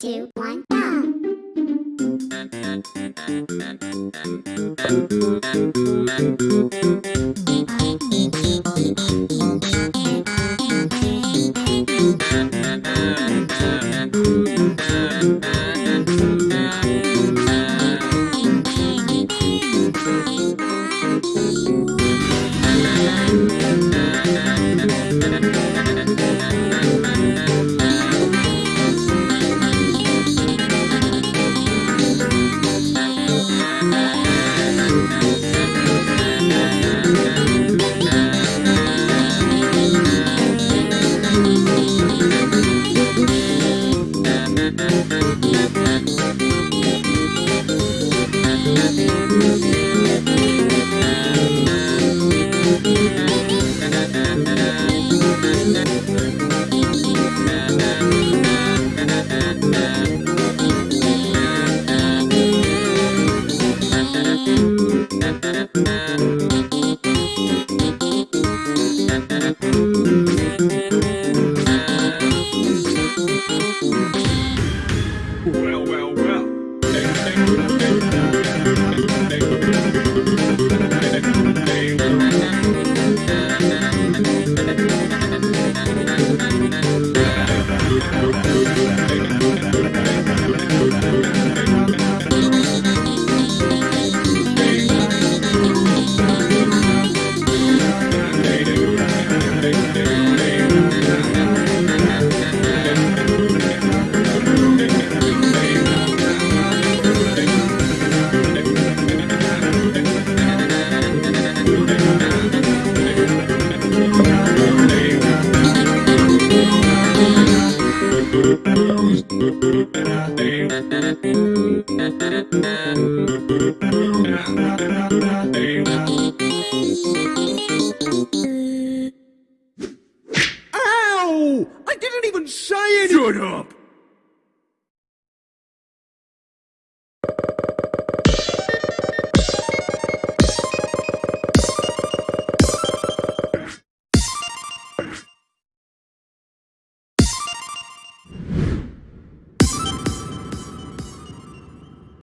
Three, two, one, go! Thank Ow! I didn't even say anything! Shut up!